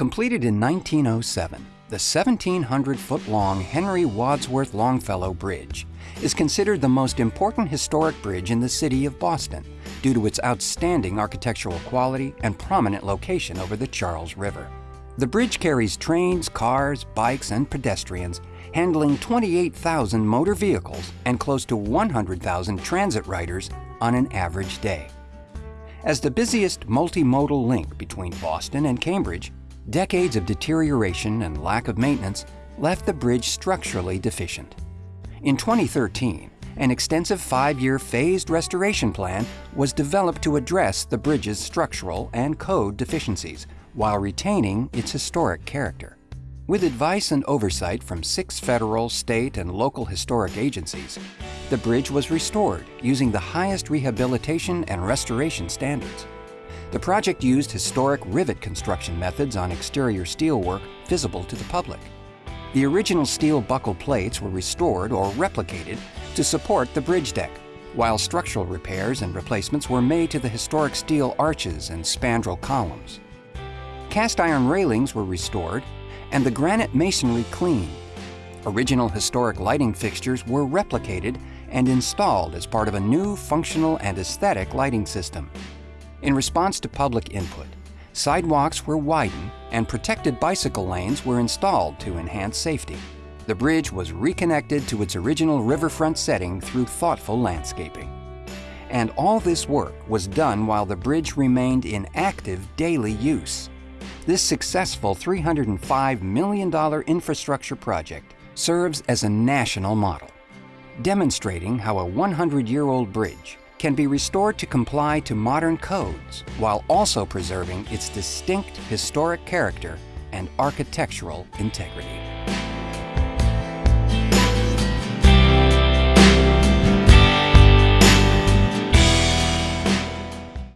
Completed in 1907, the 1,700-foot-long Henry Wadsworth Longfellow Bridge is considered the most important historic bridge in the city of Boston due to its outstanding architectural quality and prominent location over the Charles River. The bridge carries trains, cars, bikes, and pedestrians, handling 28,000 motor vehicles and close to 100,000 transit riders on an average day. As the busiest multimodal link between Boston and Cambridge, decades of deterioration and lack of maintenance left the bridge structurally deficient. In 2013, an extensive five-year phased restoration plan was developed to address the bridge's structural and code deficiencies while retaining its historic character. With advice and oversight from six federal, state, and local historic agencies, the bridge was restored using the highest rehabilitation and restoration standards. The project used historic rivet construction methods on exterior steelwork visible to the public. The original steel buckle plates were restored or replicated to support the bridge deck, while structural repairs and replacements were made to the historic steel arches and spandrel columns. Cast iron railings were restored and the granite masonry cleaned. Original historic lighting fixtures were replicated and installed as part of a new functional and aesthetic lighting system. In response to public input, sidewalks were widened and protected bicycle lanes were installed to enhance safety. The bridge was reconnected to its original riverfront setting through thoughtful landscaping. And all this work was done while the bridge remained in active daily use. This successful $305 million infrastructure project serves as a national model, demonstrating how a 100-year-old bridge can be restored to comply to modern codes while also preserving its distinct historic character and architectural integrity.